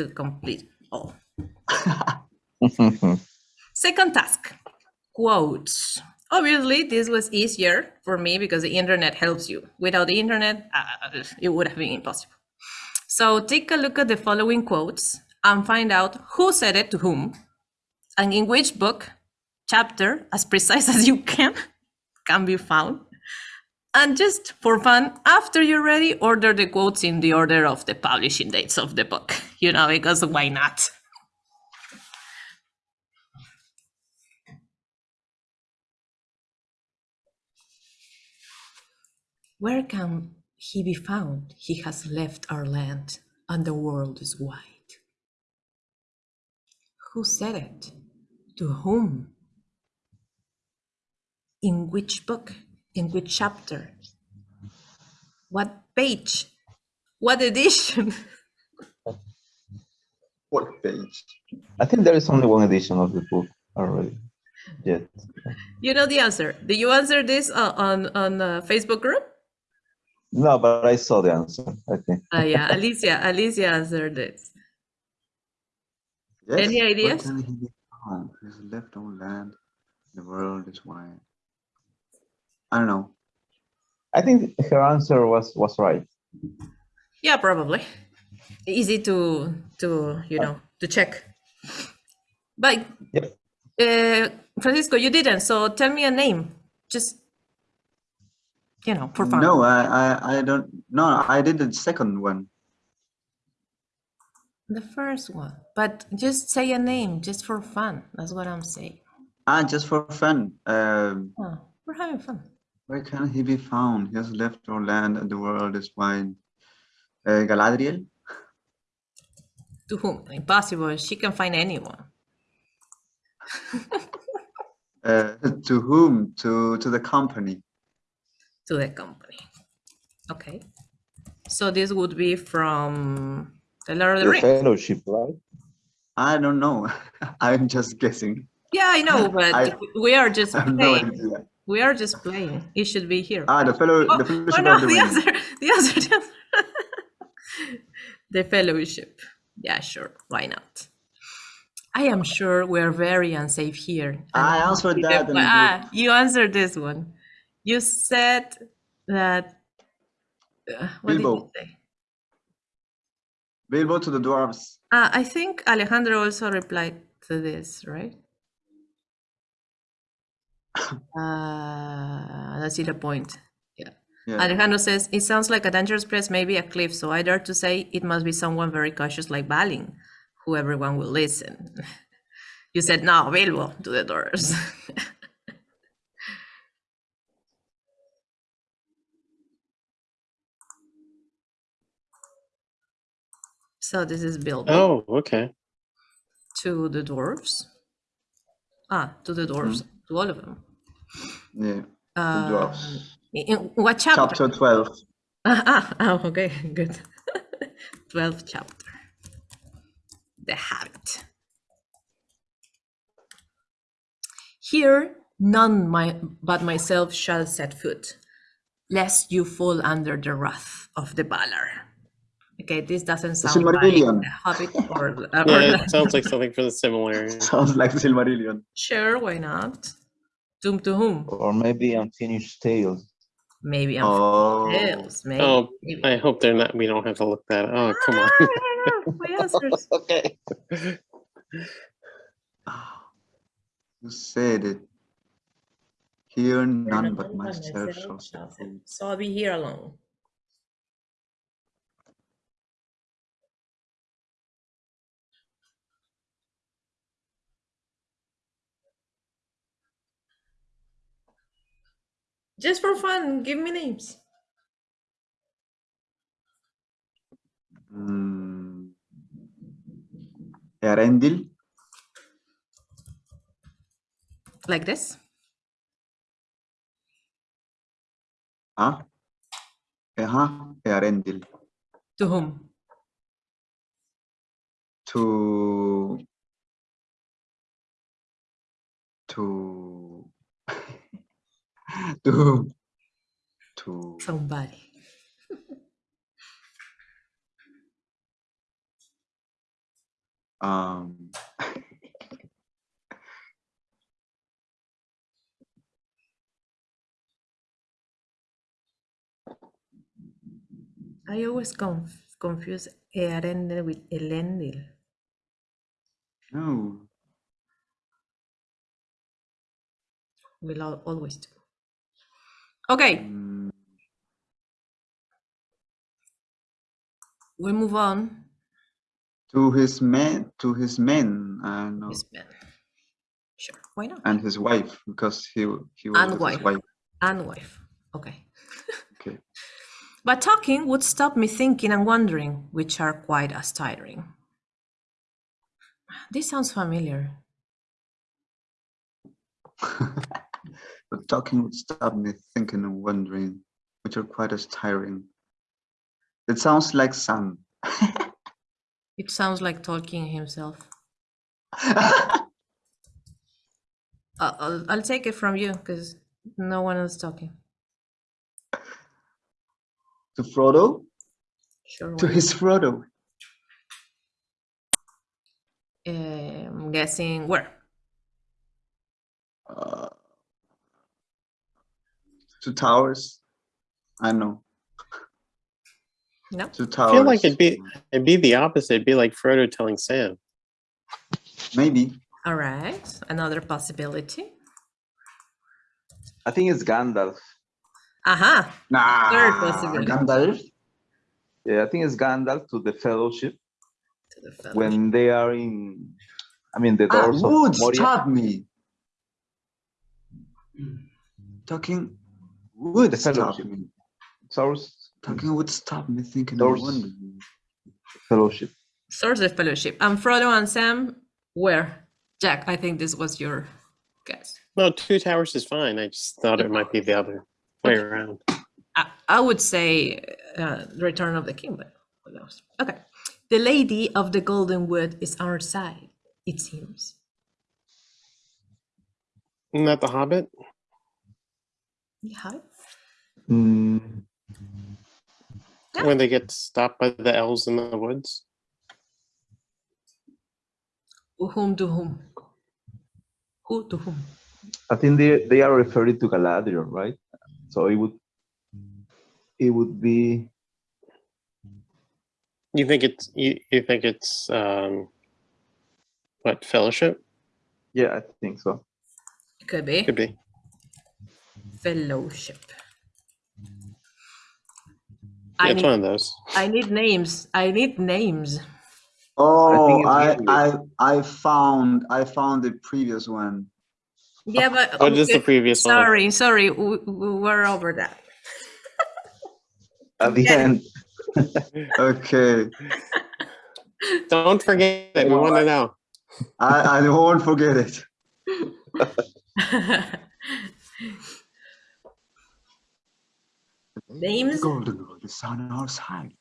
to complete all. Second task, quotes. Obviously, this was easier for me because the internet helps you. Without the internet, uh, it would have been impossible. So take a look at the following quotes and find out who said it to whom and in which book, chapter, as precise as you can, can be found. And just for fun, after you're ready, order the quotes in the order of the publishing dates of the book, you know, because why not? Where can he be found? He has left our land, and the world is wide. Who said it? To whom? In which book? In which chapter? What page? What edition? What page? I think there is only one edition of the book already. Yet. You know the answer. Did you answer this uh, on on the Facebook group? No, but I saw the answer, I think. Uh, yeah, Alicia. Alicia answered it. Yes. Any Where ideas? can he be found? He's left on land. The world is wide. I don't know. I think her answer was was right. Yeah, probably. Easy to to you know to check. But Yep. uh, Francisco, you didn't. So tell me a name. Just you know for fun. No, I, I, I don't. No, I did the second one. The first one. But just say a name, just for fun. That's what I'm saying. Ah, just for fun. Um, Oh, we're having fun. Where can he be found? He has left our land and the world is wide. Uh, Galadriel? To whom? Impossible. She can find anyone. Uh, to whom? To to the company. To the company. Okay. So this would be from the Lord of the The Rings. fellowship, right? I don't know. I'm just guessing. Yeah, I know, but I- we are just I have no playing. idea. We are just playing. It should be here. Ah, the fellow, Oh, the fellowship oh no, the the answer, the answer, the the fellowship. Yeah, sure. Why not? I am sure we're very unsafe here. I answered that and ah, you answered this one. You said that. uh, what did you say? Bilbo to the dwarves. Ah, I think Alejandro also replied to this, right? Uh, that's the point. Yeah. Yeah. Alejandro says, it sounds like a dangerous place, maybe a cliff, so I dare to say it must be someone very cautious like Balin, who everyone will listen. you said, no, Bilbo, to the doors. so this is Bilbo Oh, okay. to the dwarves. Ah, to the dwarves, to all of them. Yeah. The Um, in what chapter? Chapter 12. Ah, ah, oh, okay, good. 12th chapter. The Hobbit. Here, none my, but myself shall set foot, lest you fall under the wrath of the Valar. Okay, this doesn't sound like the Hobbit or, or Yeah, it sounds like something for the Silmarillion. Sounds like Silmarillion. Sure, why not? Doom to whom? Or maybe unfinished tales. Maybe I'm Oh. Tales, maybe. Oh, maybe. I hope they're not. We don't have to look that. Oh, come on. My answers. okay. Ah, You said it. Here none but myself shall set shall set- foot. So I'll be here alone. Just for fun, give me names. Mm. Eärendil? Like this. Ah? Ajá, Eärendil. To whom? To... To... to... To... Somebody. Um, I always conf- confuse Earendel with Elendil. no. We'll always do. Okay, Mm, we move on. to his men, to his men, uh, no, Yes, man. Sure, why not? and his wife, because he w- he was And wife. his wife. And wife. Okay. Okay. But talking would stop me thinking and wondering, which are quite as tiring. This sounds familiar. but talking would stop me thinking and wondering, which are quite as tiring. It sounds like Sam. It sounds like Tolkien himself. Uh, I'll, I'll take it from you because no one else talking. to Frodo, Sure. to his Frodo. Um, I'm guessing where? Uh, two towers. I know. No. Two I feel like it'd be it'd be the opposite. It'd be like Frodo telling Sam. maybe. All right. Another possibility. I think it's Gandalf. Aha. Nah. Third possibility. Gandalf. Yeah, I think it's Gandalf to the Fellowship To the fellow. when they are in. I mean, the Ah, doors of would Moria. stop me. Talking would The stop fellowship. me. Source Talking would stop me thinking and Fellowship. Source of fellowship. And Frodo and Sam, where? Jack, I think this was your guess. No, two towers is fine. I just thought it might be the other way around. I, I would say uh, Return of the King, but who knows? Okay. The Lady of the Golden Wood is on our side, it seems. Isn't that the Hobbit? Yeah. Mm, Yeah. When they get stopped by the elves in the woods. Whom to whom? Who to whom? I think they they are referring to Galadriel, right? So it would it would be You think it's you, you think it's um what fellowship? yeah, I think so. Could be. Could be. Fellowship. Yeah, I it's need, one of those. I need names. I need names. Oh, it's I, I, I found, I found the previous one. Yeah, but What is the okay, previous one? sorry, sorry, we, we we're over that. At the end, Okay, Don't forget it. We want to know. I, I won't forget it. Names? Golden Road is on our side.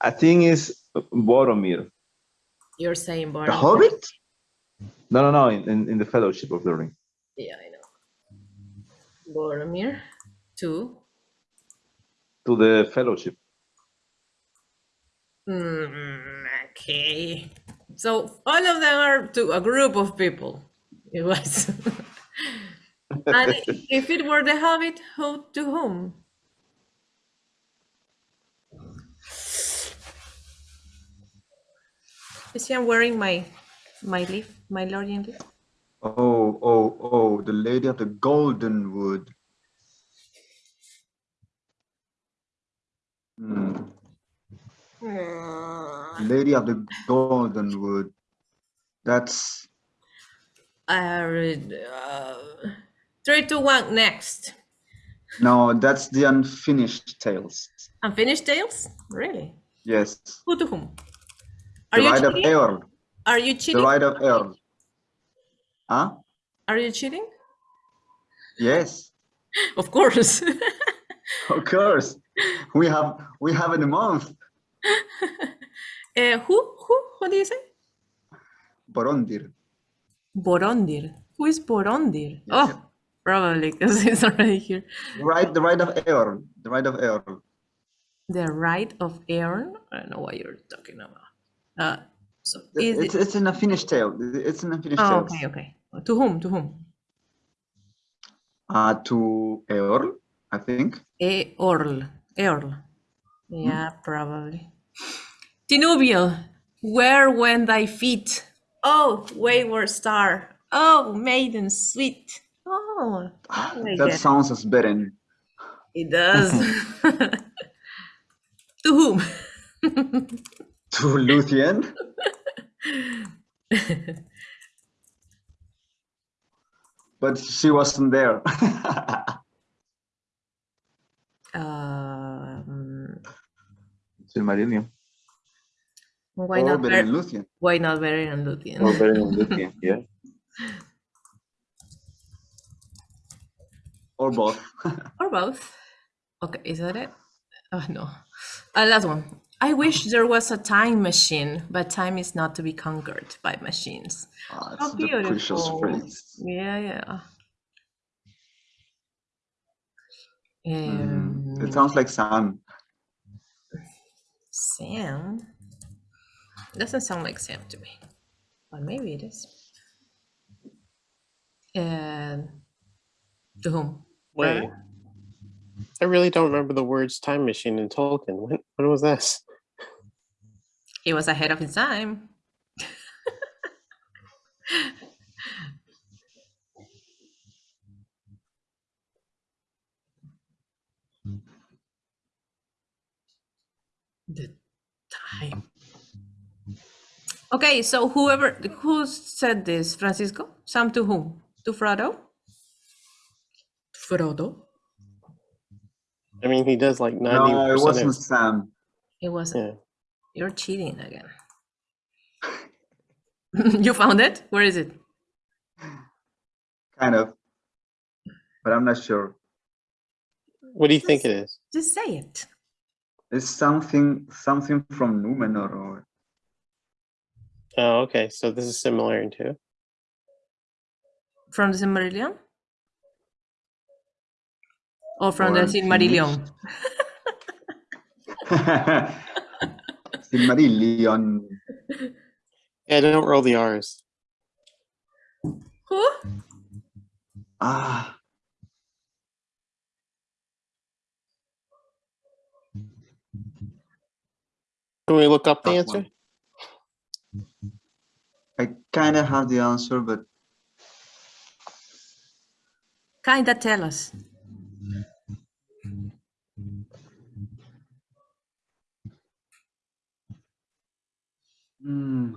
I think it's Boromir. You're saying Boromir? The. Hobbit? No, no, no, in, in, in the Fellowship of the Ring. Yeah, I know. Boromir. to? To the Fellowship. Mm, okay. So all of them are to a group of people. It was. and if it were the Hobbit, who to whom? You see, I'm wearing my my leaf, my Lorien leaf. Oh, oh, oh, the Lady of the Golden Wood. Hmm. Lady of the Golden Wood. That's I read, uh, three, two, one. Next. no, that's the unfinished tales. Unfinished tales? Really? Yes, Who to whom? Are the you Ride of cheating? Are you cheating? The? Ride of Eorl. Huh? Are you cheating? Yes, Of course. of course. We have we have in a month. uh, who? Who? What do you say? Borondir. Borondir. Who is Borondir? Yeah, oh, probably because it's already here. Right, the Ride of Eorl. The Ride of Eorl. The Rite of Aaron? I don't know what you're talking about. Uh, So is It's, it, it's in Unfinished tale. It's in Unfinished oh, tale. okay, okay. To whom? To whom? Uh, to Eorl, I think. Eorl. Eorl. Yeah, probably. Tinúviel, where went thy feet? Oh, wayward star. Oh, maiden sweet. Oh, That it. sounds as better. It does. to whom? To Luthien. but she wasn't there. um, Silmarillion. why not? better than Luthien. why not Beren and Luthien? Or better than Luthien, yeah. Or both. or both. Okay, is that it? Oh no. Uh, last one. I wish there was a time machine, but time is not to be conquered by machines. Ah, How it's the precious beautiful. phrase. Yeah, yeah. Mm, Um, It sounds like Sam. Sam doesn't sound like Sam to me, but maybe it is. And to whom? Wait. I really don't remember the words time machine in Tolkien. When, when was this? He was ahead of his time. the time. Okay, so whoever who said this, Francisco? Sam to whom? To Frodo? Frodo? I mean, he does like 90% No, it wasn't of, Sam. It wasn't. Yeah. You're cheating again. you found it? Where is it? Kind of. But I'm not sure. What do you think it is? Just say it. It's something something from Numenor or Oh, okay. So this is similar too. From the Silmarillion? Or from Or the Silmarillion? Silmarillion. Yeah, don't roll the R's. Who? Ah, Can we look up the answer? I kind of have the answer, but Kinda tell us. hmm,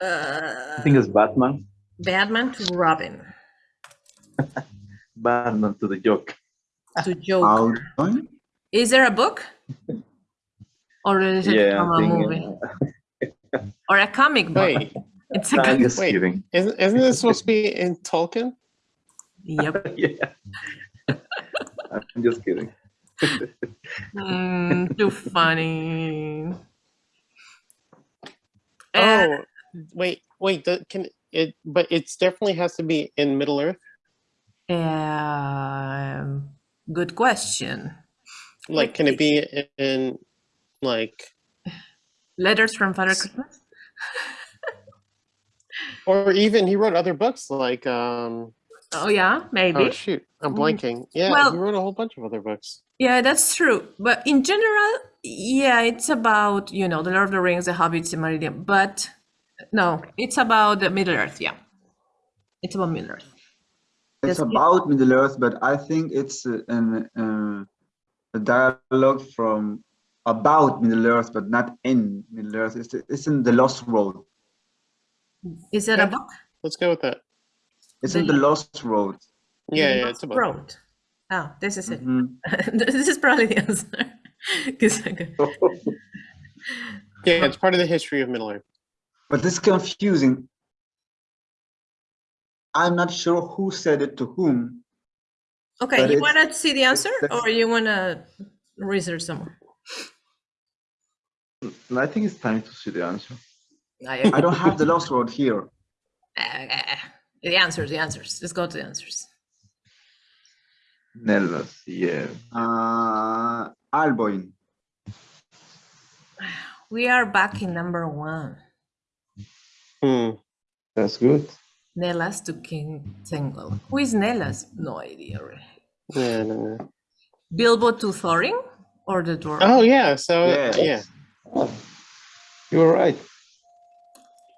I Uh, think it's Batman. Batman to Robin. Batman to the joke. To Joker. Alduin? Is there a book? Or is it Yeah, from I a think. movie? Or a comic book? Wait, It's a I'm comic. just Wait. kidding. isn't, isn't this supposed to be in Tolkien? Yep. yeah. I'm just kidding. Mm, too funny. Uh, Oh, wait, wait. The, can it? But it's definitely has to be in Middle Earth. um, good question. Like, can it be in like, Letters from Father Christmas? or even he wrote other books like um. Oh yeah, maybe. Oh shoot, I'm Mm. blanking. Yeah, Well- he wrote a whole bunch of other books. Yeah, that's true. But in general, yeah, it's about, you know, The Lord of the Rings, The Hobbit, Silmarillion. But no, it's about the Middle Earth, yeah. It's about Middle Earth. It's Yes, it- about Middle Earth, but I think it's uh, an, uh, a dialogue from about Middle Earth, but not in Middle Earth. It's, it's in the Lost Road. Is it a book? Let's go with that. It's The in the Lost Road. Yeah, yeah, Lost it's a book. Road. Oh, this is it. Mhm. this is probably the answer. Yeah, it's part of the history of Middle Earth. But it's confusing. I'm not sure who said it to whom. Okay, you want to see the answer or you want to research some? I think it's time to see the answer. I don't have the last word here. Uh, the answers, the answers. Let's go to the answers. Nelvas, yeah. Uh, Alboin. We are back in number one. Hmm. That's good. Nelas to King Tengel. Who is Nelas? No idea. Really. Yeah, no, no. Bilbo to Thorin or the dwarf? Oh yeah. So Yes. yeah. You were right.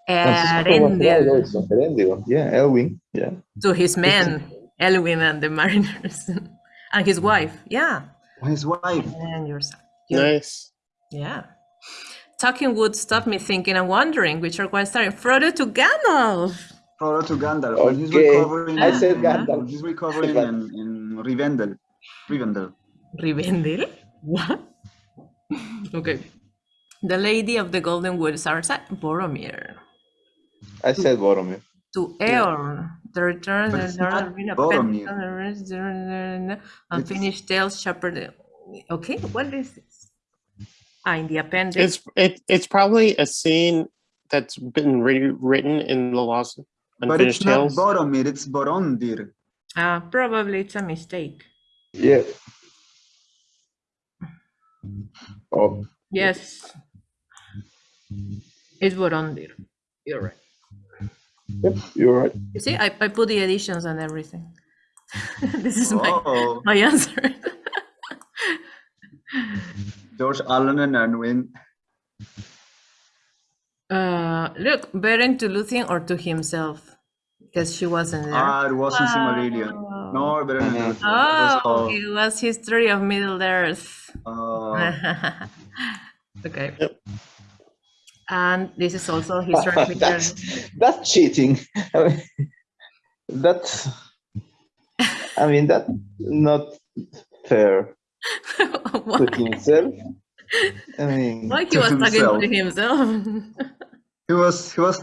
Francisco was Eärendil. Eärendil. Yeah, Elwing. Yeah. to his men, Elwing and the mariners, and his wife. Yeah, His wife. and yourself. You- Nice. Yeah. Talking would stop me thinking and wondering which are quite starting. Frodo to Gandalf. Frodo to Gandalf. When he's Okay, recovering. I said Gandalf. He's recovering in, in Rivendell. Rivendell. Rivendell? What? okay. The Lady of the Golden Woods are set Boromir. I said Boromir. To Eorn, the return But of the not Boromir. Penn- It's- Unfinished Tales Shepherd. Okay, what is this? Ah, in the appendix. It's it it's probably a scene that's been rewritten in the Lost But Unfinished it's not Boromir, it's Borondir. Ah, probably it's a mistake. Yeah. Oh, Yes. It's Borondir. You're right. yep, you're right. You see, I, I put the additions and everything. this is my, Oh, my answer. George Allen and Unwin. uh, look, Beren to Luthien or to himself? Because she wasn't there. Ah, it wasn't Silmarillion. Oh. No, better than Mhm. that. Oh, It was, it was History of Middle Earth. uh, okay. Yep. And this is also History of Middle that's Earth. that's cheating. I mean, that's. I mean that's not fair To himself. I mean, Why he was talking himself. to himself? he was he was